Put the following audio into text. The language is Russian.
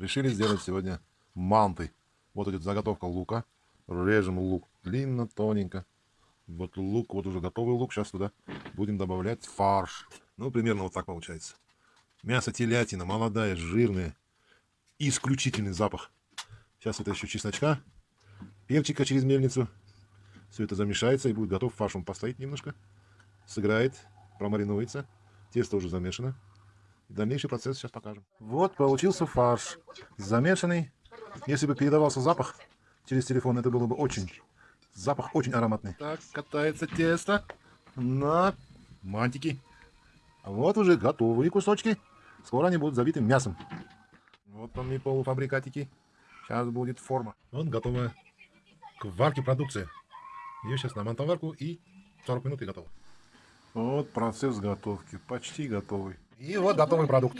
Решили сделать сегодня манты. Вот идет заготовка лука. Режем лук длинно, тоненько. Вот лук, вот уже готовый лук. Сейчас туда будем добавлять фарш. Ну, примерно вот так получается. Мясо телятина, молодая, жирная. Исключительный запах. Сейчас это еще чесночка, перчика через мельницу. Все это замешается и будет готов фарш. Он постоит немножко, сыграет, промаринуется. Тесто уже замешано. Дальнейший процесс сейчас покажем. Вот получился фарш. Замешанный. Если бы передавался запах через телефон, это было бы очень... Запах очень ароматный. Так, катается тесто на мантики. Вот уже готовые кусочки. Скоро они будут забиты мясом. Вот он и полуфабрикатики. Сейчас будет форма. Вот готовая к варке продукция. Ее сейчас на мантоварку и 40 минут и готово. Вот процесс готовки. Почти готовый. И вот готовый продукт.